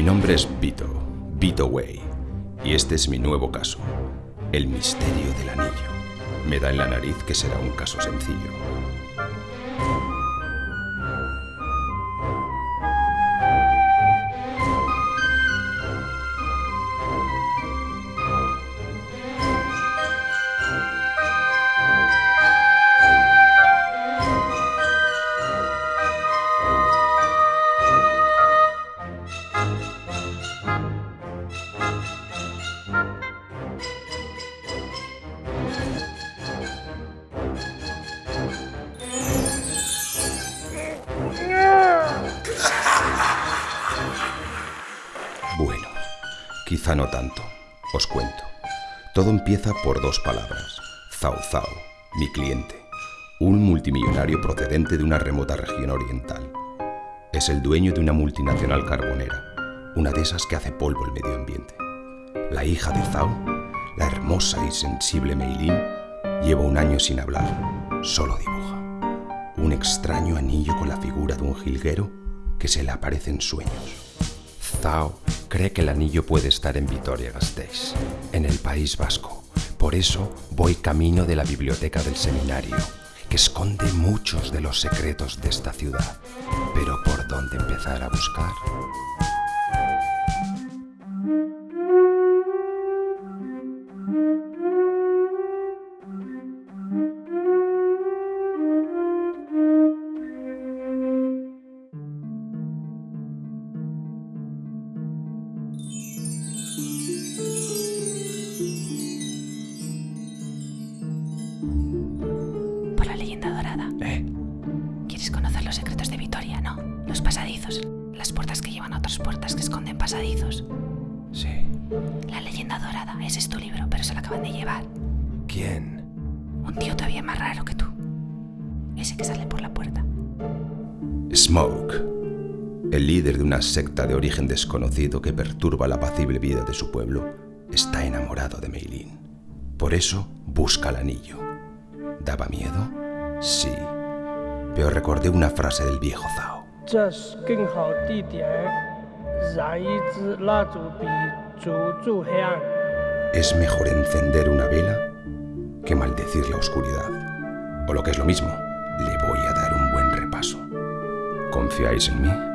Mi nombre es Vito, Vito Way, y este es mi nuevo caso, el misterio del anillo. Me da en la nariz que será un caso sencillo. Bueno, quizá no tanto. Os cuento. Todo empieza por dos palabras. Zhao Zhao, mi cliente, un multimillonario procedente de una remota región oriental. Es el dueño de una multinacional carbonera, una de esas que hace polvo el medio ambiente. La hija de Zhao, la hermosa y sensible Meilin, lleva un año sin hablar, solo dibuja. Un extraño anillo con la figura de un jilguero que se le aparece en sueños. Zhao cree que el anillo puede estar en Vitoria-Gasteiz, en el País Vasco. Por eso voy camino de la biblioteca del seminario, que esconde muchos de los secretos de esta ciudad. Pero ¿por dónde empezar a buscar? Los secretos de Vitoria? No. Los pasadizos. Las puertas que llevan a otras puertas que esconden pasadizos. Sí. La leyenda dorada. Ese es tu libro, pero se lo acaban de llevar. ¿Quién? Un tío todavía más raro que tú. Ese que sale por la puerta. Smoke, el líder de una secta de origen desconocido que perturba la apacible vida de su pueblo, está enamorado de Meilin. Por eso busca el anillo. ¿Daba miedo? Sí pero recordé una frase del viejo Zhao. Es mejor encender una vela que maldecir la oscuridad. O lo que es lo mismo, le voy a dar un buen repaso. ¿Confiáis en mí?